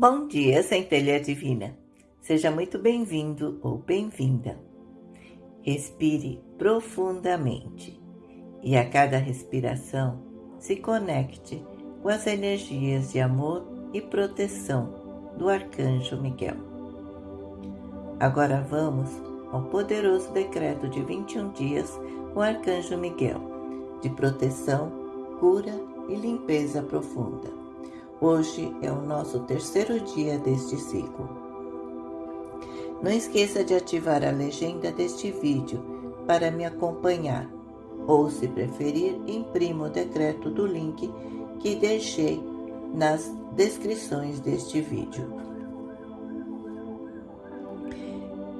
Bom dia, Centelha Divina. Seja muito bem-vindo ou bem-vinda. Respire profundamente e a cada respiração se conecte com as energias de amor e proteção do Arcanjo Miguel. Agora vamos ao poderoso decreto de 21 dias com o Arcanjo Miguel, de proteção, cura e limpeza profunda. Hoje é o nosso terceiro dia deste ciclo. Não esqueça de ativar a legenda deste vídeo para me acompanhar, ou se preferir, imprima o decreto do link que deixei nas descrições deste vídeo.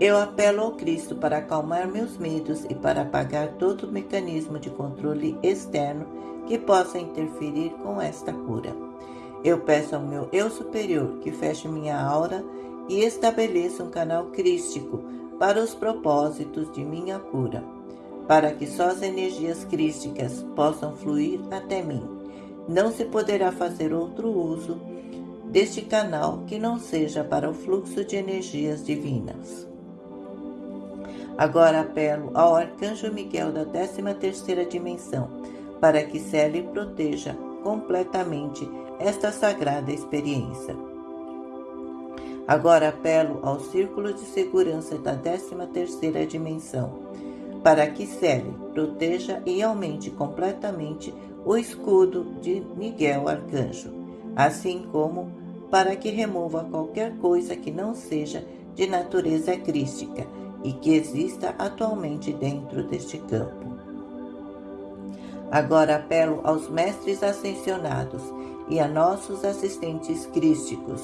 Eu apelo ao Cristo para acalmar meus medos e para apagar todo mecanismo de controle externo que possa interferir com esta cura. Eu peço ao meu eu superior que feche minha aura e estabeleça um canal crístico para os propósitos de minha cura, para que só as energias crísticas possam fluir até mim. Não se poderá fazer outro uso deste canal que não seja para o fluxo de energias divinas. Agora apelo ao Arcanjo Miguel da 13 terceira dimensão, para que cele e proteja completamente esta sagrada experiência. Agora apelo ao círculo de segurança da 13ª dimensão, para que cele, proteja e aumente completamente o escudo de Miguel Arcanjo, assim como para que remova qualquer coisa que não seja de natureza crística e que exista atualmente dentro deste campo. Agora apelo aos mestres ascensionados e a nossos assistentes crísticos,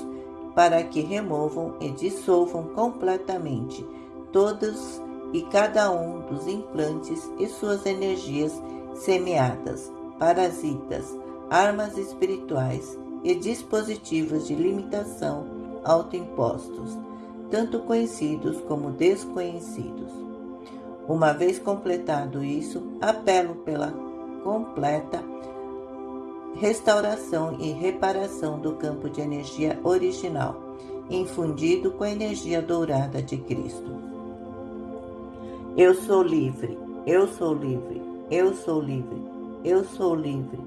para que removam e dissolvam completamente todos e cada um dos implantes e suas energias semeadas, parasitas, armas espirituais e dispositivos de limitação autoimpostos, tanto conhecidos como desconhecidos. Uma vez completado isso, apelo pela completa restauração e reparação do campo de energia original, infundido com a energia dourada de Cristo. Eu sou livre, eu sou livre, eu sou livre, eu sou livre,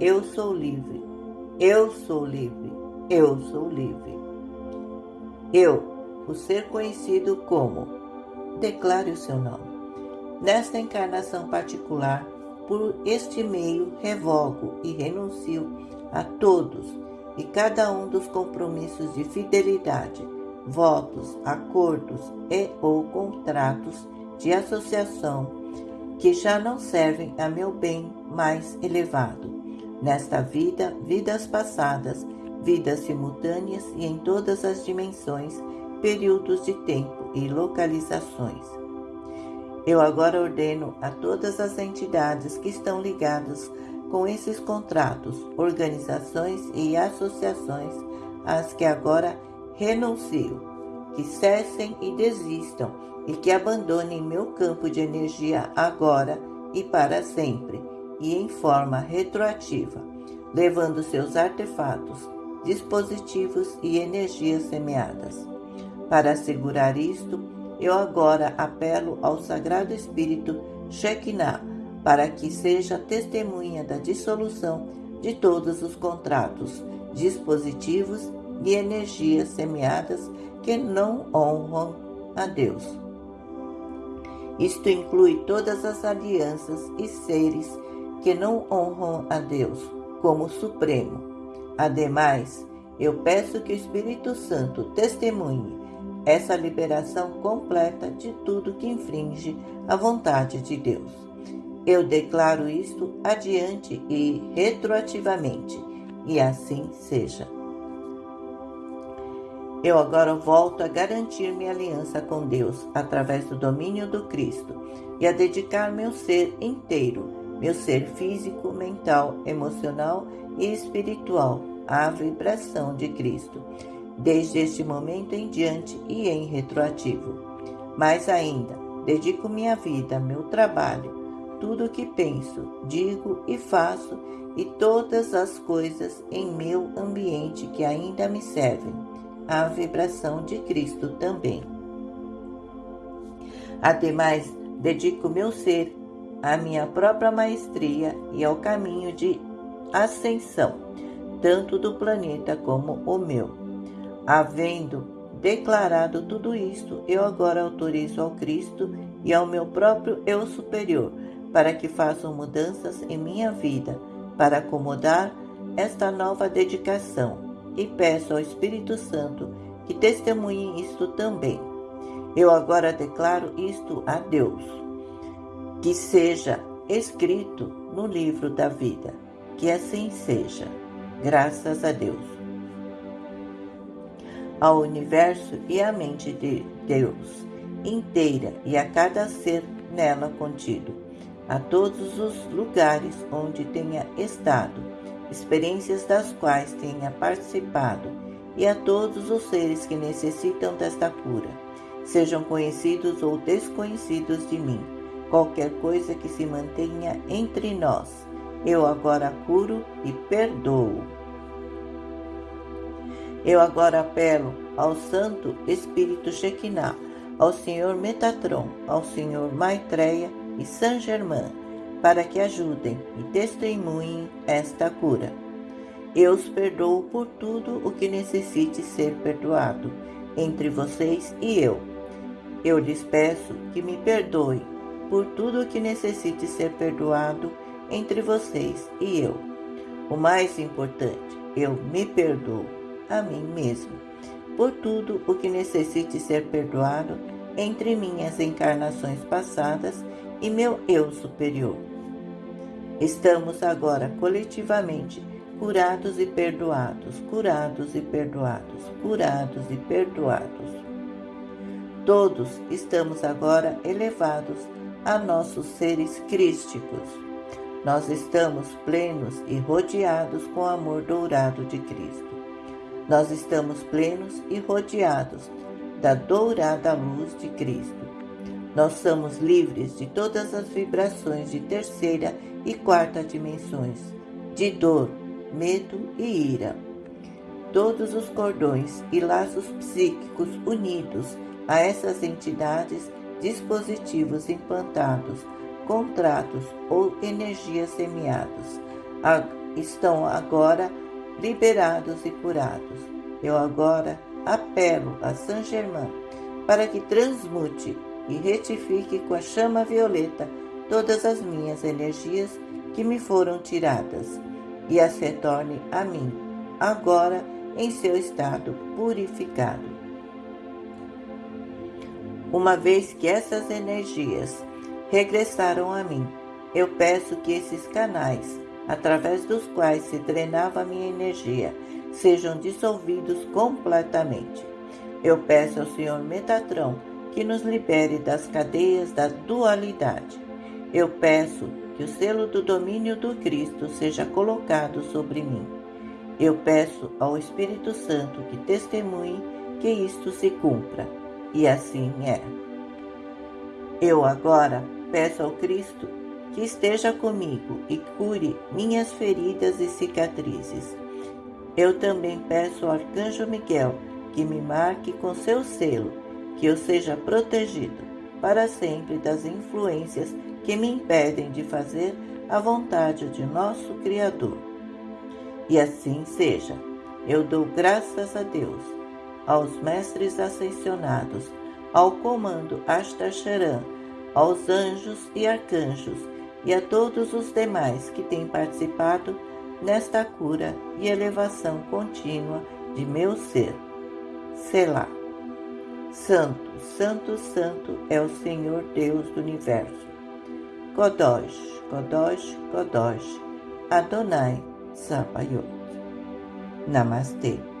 eu sou livre, eu sou livre, eu sou livre. Eu, o ser conhecido como, declare o seu nome. Nesta encarnação particular, por este meio, revogo e renuncio a todos e cada um dos compromissos de fidelidade, votos, acordos e ou contratos de associação que já não servem a meu bem mais elevado. Nesta vida, vidas passadas, vidas simultâneas e em todas as dimensões, períodos de tempo e localizações. Eu agora ordeno a todas as entidades que estão ligadas com esses contratos, organizações e associações, às que agora renuncio, que cessem e desistam e que abandonem meu campo de energia agora e para sempre, e em forma retroativa, levando seus artefatos, dispositivos e energias semeadas. Para assegurar isto, eu agora apelo ao Sagrado Espírito Shekinah para que seja testemunha da dissolução de todos os contratos, dispositivos e energias semeadas que não honram a Deus. Isto inclui todas as alianças e seres que não honram a Deus como Supremo. Ademais, eu peço que o Espírito Santo testemunhe essa liberação completa de tudo que infringe a vontade de Deus. Eu declaro isto adiante e retroativamente, e assim seja. Eu agora volto a garantir minha aliança com Deus através do domínio do Cristo e a dedicar meu ser inteiro, meu ser físico, mental, emocional e espiritual à vibração de Cristo desde este momento em diante e em retroativo. Mais ainda, dedico minha vida, meu trabalho, tudo o que penso, digo e faço e todas as coisas em meu ambiente que ainda me servem, a vibração de Cristo também. Ademais, dedico meu ser à minha própria maestria e ao caminho de ascensão, tanto do planeta como o meu. Havendo declarado tudo isto, eu agora autorizo ao Cristo e ao meu próprio eu superior para que façam mudanças em minha vida para acomodar esta nova dedicação e peço ao Espírito Santo que testemunhe isto também. Eu agora declaro isto a Deus, que seja escrito no livro da vida, que assim seja, graças a Deus. Ao universo e à mente de Deus inteira e a cada ser nela contido, a todos os lugares onde tenha estado, experiências das quais tenha participado, e a todos os seres que necessitam desta cura, sejam conhecidos ou desconhecidos de mim, qualquer coisa que se mantenha entre nós, eu agora curo e perdoo. Eu agora apelo ao Santo Espírito Shekinah, ao Senhor Metatron, ao Senhor Maitreya e Saint Germain, para que ajudem e testemunhem esta cura. Eu os perdoo por tudo o que necessite ser perdoado entre vocês e eu. Eu lhes peço que me perdoem por tudo o que necessite ser perdoado entre vocês e eu. O mais importante, eu me perdoo a mim mesmo por tudo o que necessite ser perdoado entre minhas encarnações passadas e meu eu superior. Estamos agora coletivamente curados e perdoados, curados e perdoados, curados e perdoados. Todos estamos agora elevados a nossos seres crísticos. Nós estamos plenos e rodeados com o amor dourado de Cristo. Nós estamos plenos e rodeados da dourada luz de Cristo. Nós somos livres de todas as vibrações de terceira e quarta dimensões, de dor, medo e ira. Todos os cordões e laços psíquicos unidos a essas entidades, dispositivos implantados, contratos ou energias semeados, estão agora liberados e curados. Eu agora apelo a Saint Germain para que transmute e retifique com a chama violeta todas as minhas energias que me foram tiradas e as retorne a mim, agora em seu estado purificado. Uma vez que essas energias regressaram a mim, eu peço que esses canais, através dos quais se drenava minha energia, sejam dissolvidos completamente. Eu peço ao Senhor Metatron que nos libere das cadeias da dualidade. Eu peço que o selo do domínio do Cristo seja colocado sobre mim. Eu peço ao Espírito Santo que testemunhe que isto se cumpra, e assim é. Eu agora peço ao Cristo que esteja comigo e cure minhas feridas e cicatrizes. Eu também peço ao Arcanjo Miguel que me marque com seu selo que eu seja protegido para sempre das influências que me impedem de fazer a vontade de nosso Criador. E assim seja. Eu dou graças a Deus, aos mestres ascensionados, ao comando Astacharan, aos anjos e arcanjos e a todos os demais que têm participado nesta cura e elevação contínua de meu ser. Selah. Santo, Santo, Santo é o Senhor Deus do universo. Kodosh, Kodosh, Kodosh, Adonai Sabayot. Namastê.